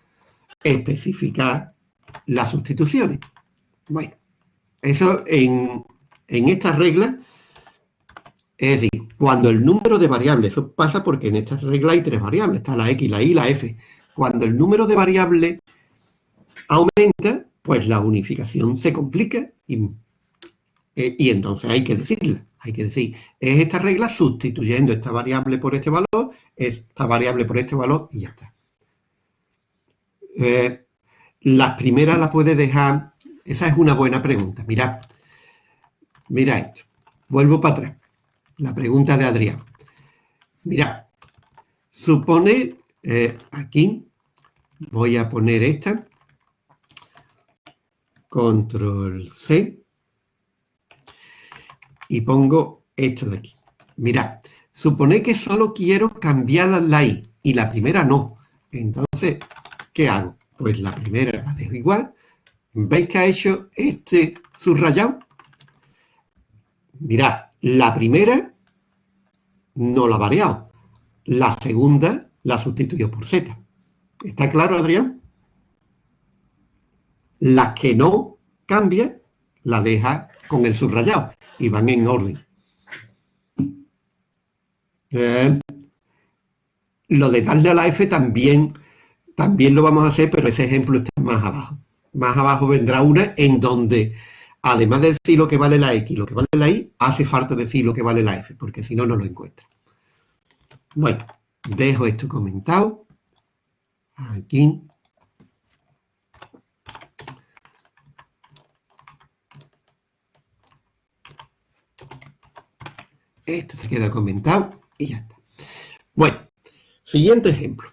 especificar las sustituciones. Bueno, eso en, en esta regla, es decir, cuando el número de variables, eso pasa porque en esta regla hay tres variables, está la X, la Y, la F. Cuando el número de variables aumenta, pues la unificación se complica y, eh, y entonces hay que decirla. Hay que decir, es esta regla sustituyendo esta variable por este valor, esta variable por este valor y ya está. Eh, las primeras las puede dejar, esa es una buena pregunta, mirad, mira esto, vuelvo para atrás, la pregunta de Adrián. Mira, supone, eh, aquí, voy a poner esta, control C, y pongo esto de aquí. Mirad, supone que solo quiero cambiar la I, y la primera no. Entonces, ¿qué hago? Pues la primera la dejo igual. ¿Veis que ha hecho este subrayado? mirad, la primera no la ha variado. La segunda la sustituyó por Z. ¿Está claro, Adrián? Las que no cambia, la deja con el subrayado y van en orden. Eh, lo de darle a la F también, también lo vamos a hacer, pero ese ejemplo está más abajo. Más abajo vendrá una en donde, además de decir lo que vale la X y lo que vale la Y, hace falta decir lo que vale la F, porque si no, no lo encuentra. Bueno, dejo esto comentado. Aquí. Esto se queda comentado y ya está. Bueno, siguiente ejemplo.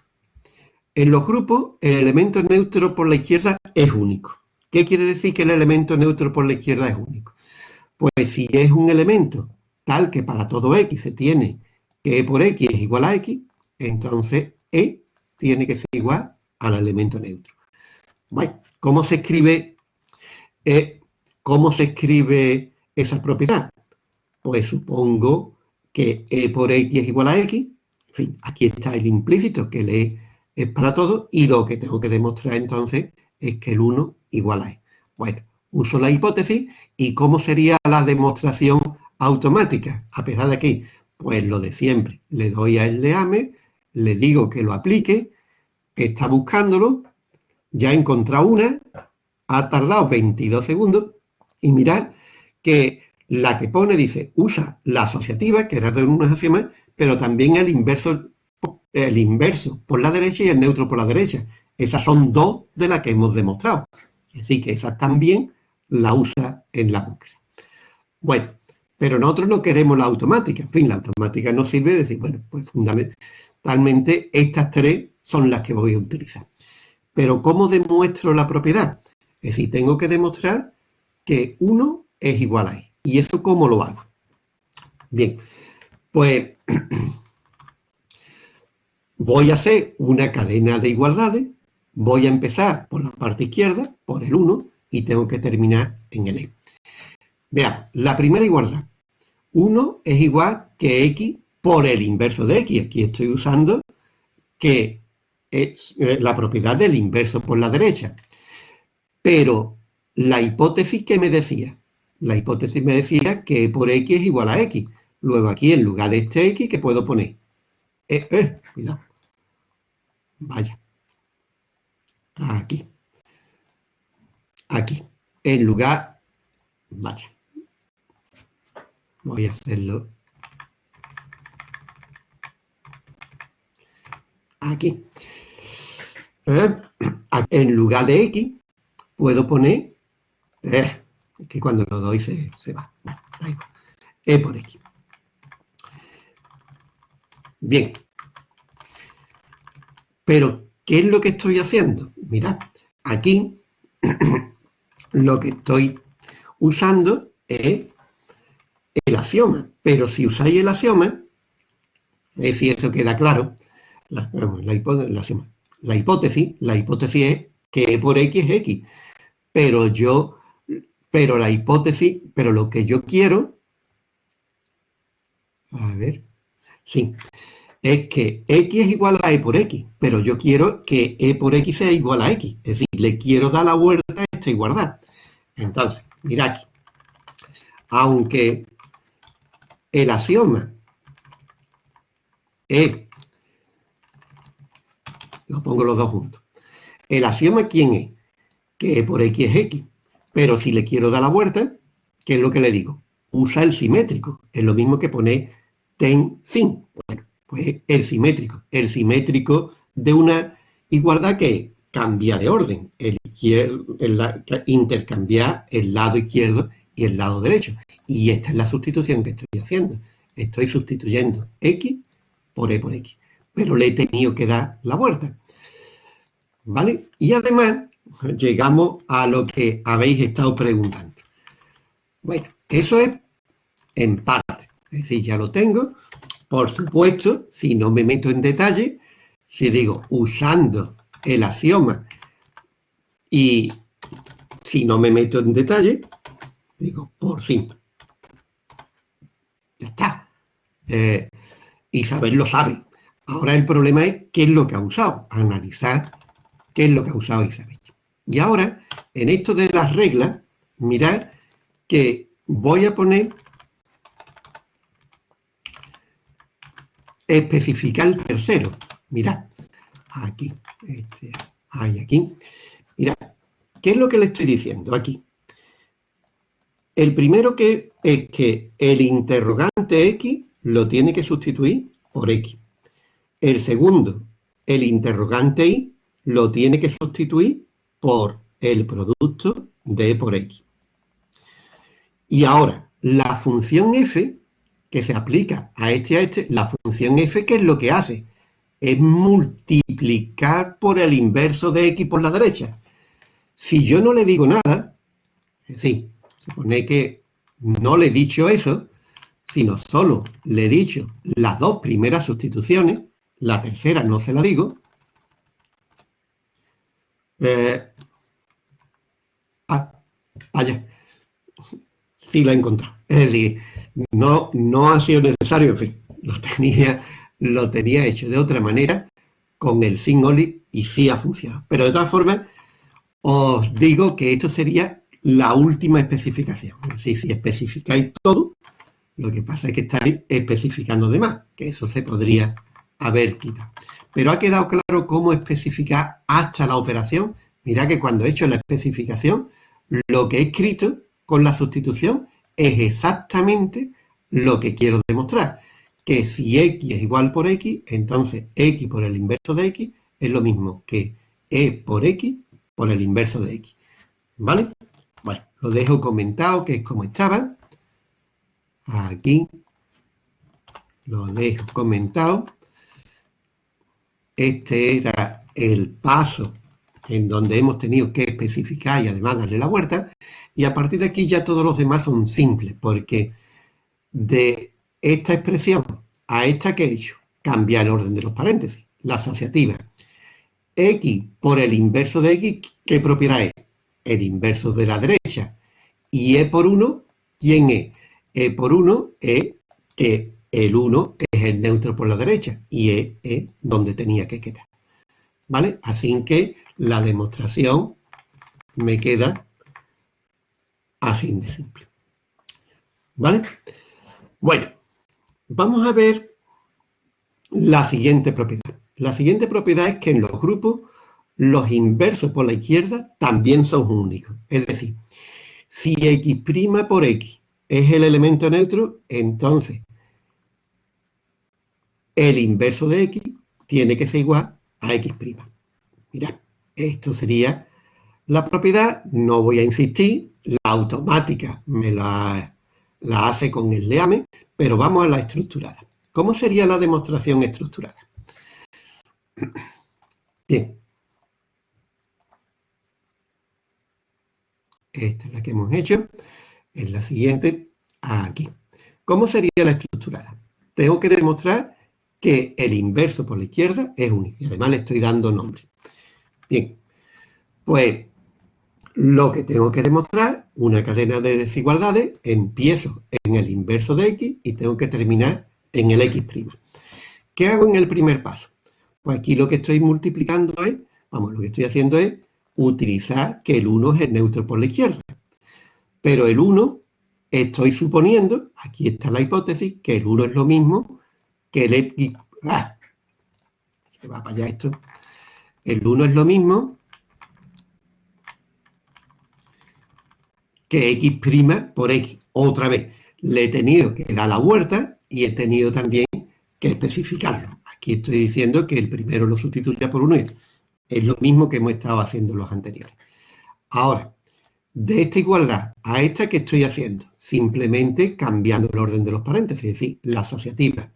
En los grupos, el elemento neutro por la izquierda es único. ¿Qué quiere decir que el elemento neutro por la izquierda es único? Pues si es un elemento tal que para todo x se tiene que e por x es igual a x, entonces e tiene que ser igual al elemento neutro. Bueno, ¿cómo se escribe, eh, ¿cómo se escribe esa propiedad? Pues supongo que e por x es igual a x. En fin, aquí está el implícito, que el e es para todo, y lo que tengo que demostrar entonces es que el 1 igual a e. Bueno, uso la hipótesis, ¿y cómo sería la demostración automática? A pesar de aquí, pues lo de siempre. Le doy a el leame, le digo que lo aplique, que está buscándolo, ya ha encontrado una, ha tardado 22 segundos, y mirad que la que pone dice, usa la asociativa, que era de unas axiomas, pero también el inverso, el inverso por la derecha y el neutro por la derecha. Esas son dos de las que hemos demostrado. Así que esa también la usa en la búsqueda. Bueno, pero nosotros no queremos la automática. En fin, la automática nos sirve de decir, bueno, pues fundamentalmente estas tres son las que voy a utilizar. Pero ¿cómo demuestro la propiedad? Es decir, tengo que demostrar que 1 es igual a i. ¿Y eso cómo lo hago? Bien, pues (clears throat) voy a hacer una cadena de igualdades, voy a empezar por la parte izquierda, por el 1, y tengo que terminar en el e. Veamos, la primera igualdad. 1 es igual que x por el inverso de x. Aquí estoy usando que es eh, la propiedad del inverso por la derecha. Pero la hipótesis que me decía, la hipótesis me decía que por x es igual a x. Luego aquí, en lugar de este x, ¿qué puedo poner? Eh, eh, cuidado. Vaya. Aquí. Aquí. En lugar... Vaya. Voy a hacerlo aquí. Eh, en lugar de x, puedo poner eh, que cuando lo doy se, va. E por X. Bien. Pero, ¿qué es lo que estoy haciendo? Mirad, aquí (clears throat) lo que estoy usando es el axioma. Pero si usáis el axioma, es si eso queda claro, la, hipótesis, la, hipótesis, la hipótesis es que E por X es X. Pero yo pero la hipótesis, pero lo que yo quiero, a ver, sí, es que x es igual a e por x, pero yo quiero que e por x sea igual a x, es decir, le quiero dar la vuelta a esta igualdad. Entonces, mira aquí, aunque el axioma es, lo pongo los dos juntos, el axioma ¿quién es? Que e por x es x. Pero si le quiero dar la vuelta, ¿qué es lo que le digo? Usa el simétrico. Es lo mismo que poner ten sin. Pues el simétrico. El simétrico de una igualdad que cambia de orden. El, intercambiar el lado izquierdo y el lado derecho. Y esta es la sustitución que estoy haciendo. Estoy sustituyendo x por e por x. Pero le he tenido que dar la vuelta. ¿Vale? Y además llegamos a lo que habéis estado preguntando. Bueno, eso es en parte. Es decir, ya lo tengo. Por supuesto, si no me meto en detalle, si digo usando el axioma y si no me meto en detalle, digo por fin. Eh, Isabel lo sabe. Ahora el problema es qué es lo que ha usado. Analizar qué es lo que ha usado Isabel. Y ahora, en esto de las reglas, mirad que voy a poner especificar el tercero. Mirad, aquí, este, hay aquí. Mirad, ¿qué es lo que le estoy diciendo aquí? El primero que es que el interrogante X lo tiene que sustituir por X. El segundo, el interrogante Y lo tiene que sustituir por el producto de por X. Y ahora, la función f, que se aplica a este a este, la función f, ¿qué es lo que hace? Es multiplicar por el inverso de x por la derecha. Si yo no le digo nada, es decir, supone que no le he dicho eso, sino solo le he dicho las dos primeras sustituciones, la tercera no se la digo, eh, ah, vaya, sí lo he encontrado. Es decir, no, no ha sido necesario, lo tenía, lo tenía hecho de otra manera con el only y sí ha funcionado. Pero de todas formas, os digo que esto sería la última especificación. Es si especificáis todo, lo que pasa es que estáis especificando de más, que eso se podría haber quitado. Pero ha quedado claro cómo especificar hasta la operación. Mira que cuando he hecho la especificación, lo que he escrito con la sustitución es exactamente lo que quiero demostrar. Que si x es igual por x, entonces x por el inverso de x es lo mismo que e por x por el inverso de x. ¿Vale? Bueno, lo dejo comentado, que es como estaba. Aquí lo dejo comentado. Este era el paso en donde hemos tenido que especificar y además darle la vuelta. Y a partir de aquí ya todos los demás son simples, porque de esta expresión a esta que he hecho, cambia el orden de los paréntesis, la asociativa. X por el inverso de X, ¿qué propiedad es? El inverso de la derecha. Y E por 1, ¿quién es? E por 1 es que el 1 es el neutro por la derecha y E es donde tenía que quedar. ¿Vale? Así que la demostración me queda así de simple. ¿Vale? Bueno, vamos a ver la siguiente propiedad. La siguiente propiedad es que en los grupos los inversos por la izquierda también son únicos. Es decir, si x' por x es el elemento neutro, entonces el inverso de x tiene que ser igual a x'. Mirad, esto sería la propiedad, no voy a insistir, la automática me la, la hace con el leame, pero vamos a la estructurada. ¿Cómo sería la demostración estructurada? Bien. Esta es la que hemos hecho. Es la siguiente, aquí. ¿Cómo sería la estructurada? Tengo que demostrar que el inverso por la izquierda es único. Y además le estoy dando nombre. Bien. Pues lo que tengo que demostrar, una cadena de desigualdades, empiezo en el inverso de x y tengo que terminar en el x'. ¿Qué hago en el primer paso? Pues aquí lo que estoy multiplicando es, vamos, lo que estoy haciendo es utilizar que el 1 es el neutro por la izquierda. Pero el 1, estoy suponiendo, aquí está la hipótesis, que el 1 es lo mismo que el x... ¡Ah! Se va para allá esto. El 1 es lo mismo que x' por x. Otra vez, le he tenido que dar la vuelta y he tenido también que especificarlo. Aquí estoy diciendo que el primero lo sustituya por uno es, es lo mismo que hemos estado haciendo los anteriores. Ahora, de esta igualdad a esta que estoy haciendo, simplemente cambiando el orden de los paréntesis, es decir, la asociativa.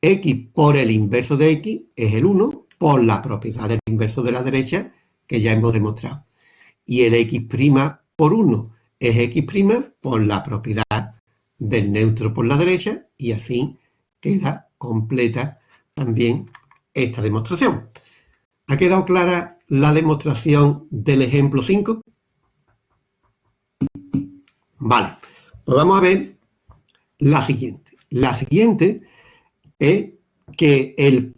x por el inverso de x es el 1 por la propiedad del inverso de la derecha que ya hemos demostrado. Y el x' por 1 es x' por la propiedad del neutro por la derecha y así queda completa también esta demostración. ¿Ha quedado clara la demostración del ejemplo 5? Vale, pues vamos a ver la siguiente. La siguiente es que el,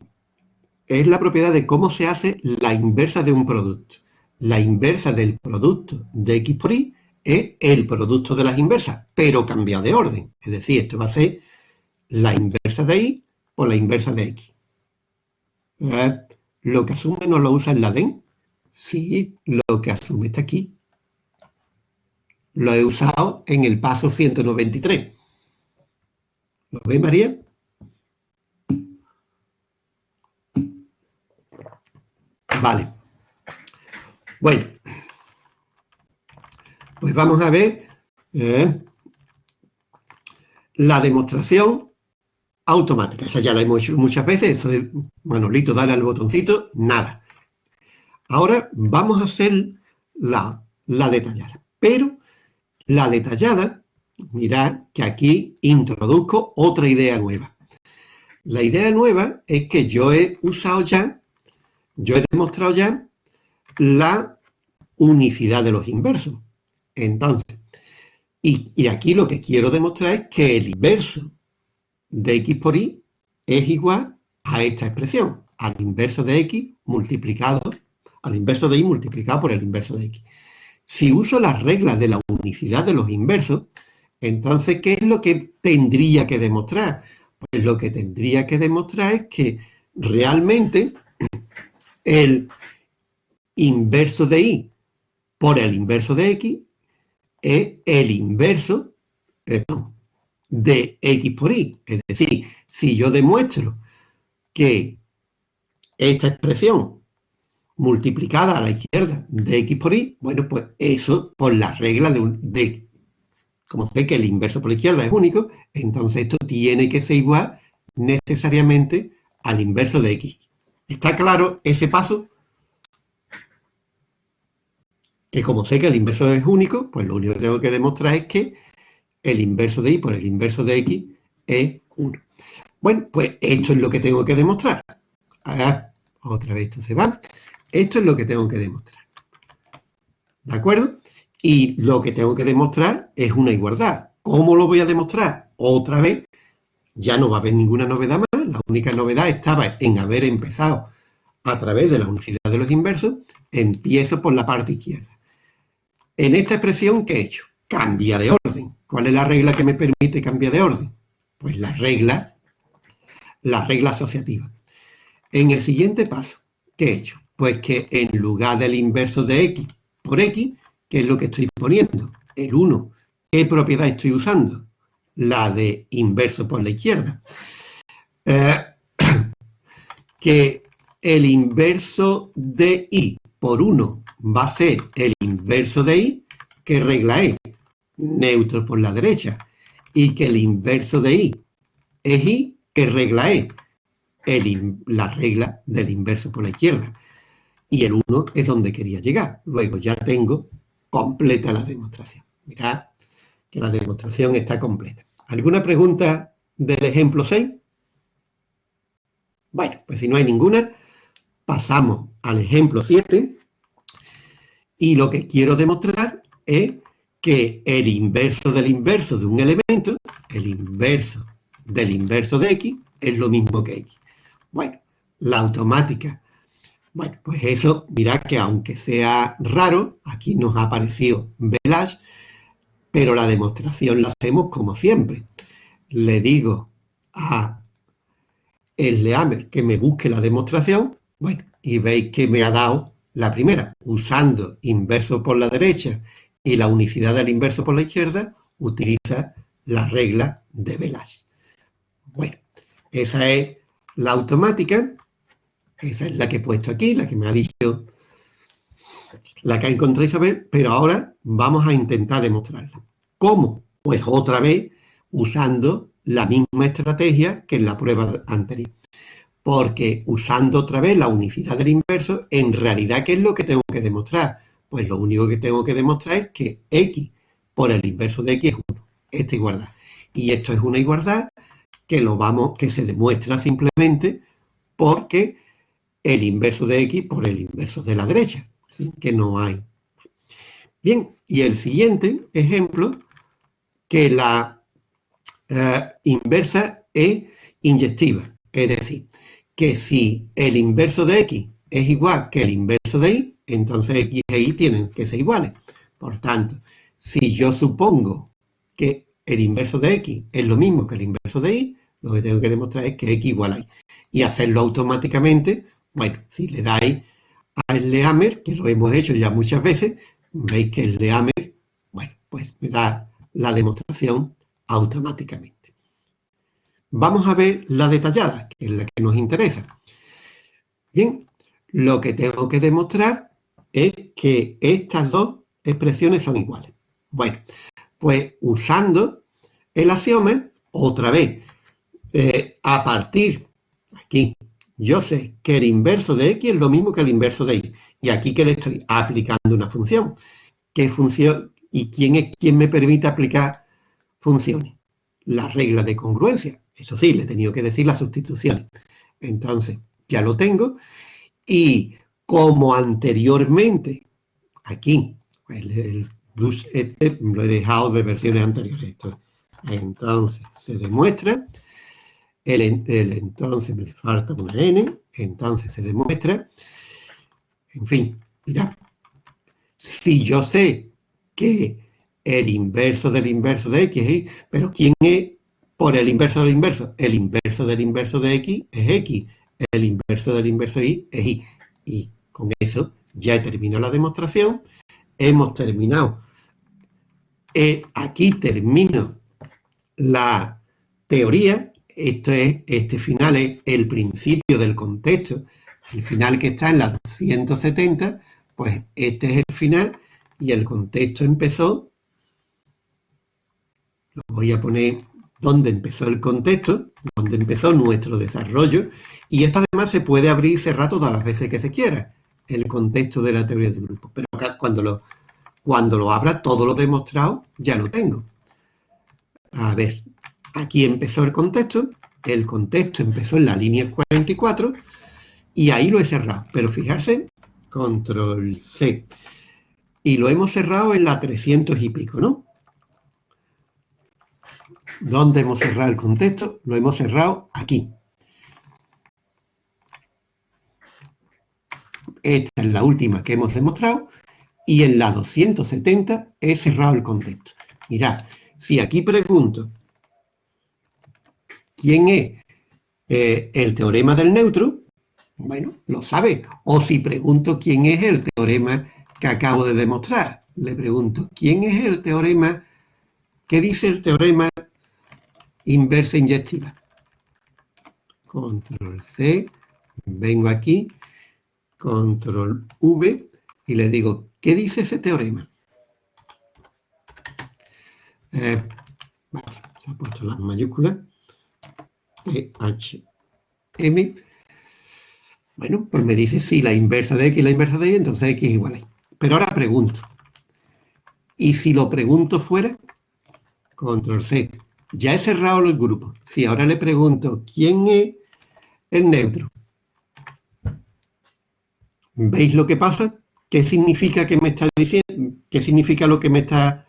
es la propiedad de cómo se hace la inversa de un producto. La inversa del producto de x por y es el producto de las inversas, pero cambiado de orden. Es decir, esto va a ser la inversa de y por la inversa de x. ¿Eh? Lo que asume no lo usa en la DEN. Sí, lo que asume está aquí. Lo he usado en el paso 193. ¿Lo ve, María? Vale. Bueno. Pues vamos a ver eh, la demostración automática. Esa ya la hemos hecho muchas veces. Eso es, Manolito, dale al botoncito. Nada. Ahora vamos a hacer la, la detallada. Pero la detallada, mirad que aquí introduzco otra idea nueva. La idea nueva es que yo he usado ya, yo he demostrado ya la unicidad de los inversos. Entonces, y, aquí lo que quiero demostrar es que el inverso de x por y es igual a esta expresión, al inverso de x multiplicado, al inverso de y multiplicado por el inverso de x. Si uso las reglas de la unicidad de los inversos, entonces, ¿qué es lo que tendría que demostrar? Pues lo que tendría que demostrar es que realmente el inverso de y por el inverso de x es el inverso de x por y. Es decir, si yo demuestro que esta expresión multiplicada a la izquierda de x por y, bueno, pues eso por la regla de, de como sé que el inverso por la izquierda es único, entonces esto tiene que ser igual necesariamente al inverso de x. ¿Está claro ese paso? Que como sé que el inverso es único, pues lo único que tengo que demostrar es que el inverso de y por el inverso de x es 1. Bueno, pues esto es lo que tengo que demostrar. Ah, otra vez esto se va. Esto es lo que tengo que demostrar. ¿De acuerdo? Y lo que tengo que demostrar es una igualdad. ¿Cómo lo voy a demostrar? Otra vez, ya no va a haber ninguna novedad más. La única novedad estaba en haber empezado a través de la unicidad de los inversos. Empiezo por la parte izquierda. En esta expresión, ¿qué he hecho? Cambia de orden. ¿Cuál es la regla que me permite cambiar de orden? Pues la regla, la regla asociativa. En el siguiente paso, ¿qué he hecho? Pues que en lugar del inverso de x por x, ¿qué es lo que estoy poniendo? El 1. ¿Qué propiedad estoy usando? La de inverso por la izquierda. Eh, (clears throat) que el inverso de y por 1 va a ser el inverso de y, ¿qué regla es? Neutro por la derecha. Y que el inverso de y es y, ¿qué regla es? la regla del inverso por la izquierda. Y el 1 es donde quería llegar. Luego ya tengo completa la demostración. Mirad que la demostración está completa. ¿Alguna pregunta del ejemplo 6? Bueno, pues si no hay ninguna, pasamos al ejemplo 7. Y lo que quiero demostrar es que el inverso del inverso de un elemento, el inverso del inverso de x, es lo mismo que x. Bueno, la automática. Bueno, pues eso, mirad que aunque sea raro, aquí nos ha aparecido Velage, pero la demostración la hacemos como siempre. Le digo a el Leamer que me busque la demostración, bueno, y veis que me ha dado la primera, usando inverso por la derecha y la unicidad del inverso por la izquierda, utiliza la regla de Velage. Bueno, esa es la automática, esa es la que he puesto aquí, la que me ha dicho, la que ha encontrado Isabel, pero ahora vamos a intentar demostrarla. ¿Cómo? Pues otra vez usando la misma estrategia que en la prueba anterior. Porque usando otra vez la unicidad del inverso, en realidad, ¿qué es lo que tengo que demostrar? Pues lo único que tengo que demostrar es que x por el inverso de x es 1. Esta igualdad. Y esto es una igualdad que lo vamos, que se demuestra simplemente porque el inverso de x por el inverso de la derecha, ¿sí? que no hay. Bien, y el siguiente ejemplo, que la, eh, inversa e inyectiva. Es decir, que si el inverso de x es igual que el inverso de y, entonces x e y tienen que ser iguales. Por tanto, si yo supongo que el inverso de x es lo mismo que el inverso de y, lo que tengo que demostrar es que x igual a y. Y hacerlo automáticamente, bueno, si le dais al Leamer, que lo hemos hecho ya muchas veces, veis que el Leamer, bueno, pues me da la demostración automáticamente. Vamos a ver la detallada, que es la que nos interesa. Bien, lo que tengo que demostrar es que estas dos expresiones son iguales. Bueno, pues usando el axioma, otra vez, eh, a partir, aquí, yo sé que el inverso de x es lo mismo que el inverso de y. Y aquí que le estoy aplicando una función. ¿Qué función? ¿Y quién es quien me permite aplicar funciones? La regla de congruencia. Eso sí, le he tenido que decir las sustituciones. Entonces, ya lo tengo. Y como anteriormente, aquí, el, este lo he dejado de versiones anteriores. Entonces, se demuestra, el, entonces me falta una n, entonces se demuestra, en fin, mira, si yo sé que el inverso del inverso de x pero ¿quién es por el inverso del inverso? El inverso del inverso de x es x, el inverso del inverso de y es y. Y con eso ya he terminado la demostración, hemos terminado. Eh, aquí termino la teoría, esto es, este final es el principio del contexto, el final que está en la 170, pues este es el final y el contexto empezó, lo voy a poner donde empezó el contexto, donde empezó nuestro desarrollo, y esto además se puede abrir y cerrar todas las veces que se quiera, el contexto de la teoría de grupos. Pero cuando lo, cuando lo abra, todo lo demostrado, ya lo tengo. A ver, aquí empezó el contexto, el contexto empezó en la línea 44, y ahí lo he cerrado. Pero fijarse, control C. Y lo hemos cerrado en la 300 y pico, ¿no? ¿Dónde hemos cerrado el contexto? Lo hemos cerrado aquí. Esta es la última que hemos demostrado. Y en la 270 he cerrado el contexto. Mirad, si aquí pregunto quién es eh, el teorema del neutro, bueno, lo sabe. O si pregunto quién es el teorema que acabo de demostrar, le pregunto, ¿quién es el teorema? ¿Qué dice el teorema inversa inyectiva. Control C, vengo aquí, control V, y le digo, ¿qué dice ese teorema? Eh, se ha puesto las mayúsculas, M. Bueno, pues me dice si la inversa de X y la inversa de Y, entonces X es igual a Y. Pero ahora pregunto, ¿y si lo pregunto fuera? Control C, ya he cerrado el grupo. Si ahora le pregunto, ¿quién es el neutro? ¿Veis lo que pasa? ¿Qué significa que me diciendo? ¿Qué significa lo que me está,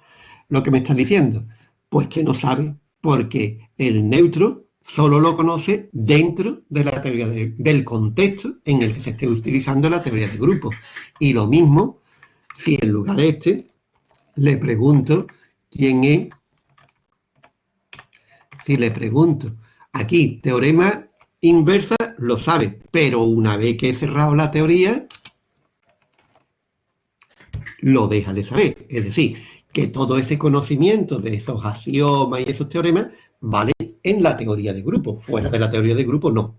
lo que me diciendo? Pues que no sabe, porque el neutro solo lo conoce dentro de la teoría del contexto en el que se esté utilizando la teoría de grupos. Y lo mismo si en lugar de este le pregunto quién es si le pregunto, aquí, teorema inversa, lo sabe, pero una vez que he cerrado la teoría, lo deja de saber. Es decir, que todo ese conocimiento de esos axiomas y esos teoremas vale en la teoría de grupo. Fuera de la teoría de grupo, no.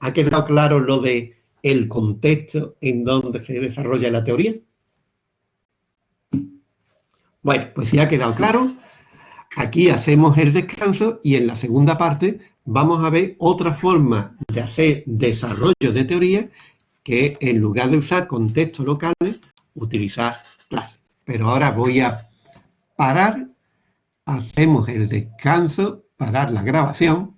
¿Ha quedado claro lo de el contexto en donde se desarrolla la teoría? Bueno, pues si ha quedado claro, Aquí hacemos el descanso y en la segunda parte vamos a ver otra forma de hacer desarrollo de teoría que en lugar de usar contextos locales, utilizar clases. Pero ahora voy a parar, hacemos el descanso, parar la grabación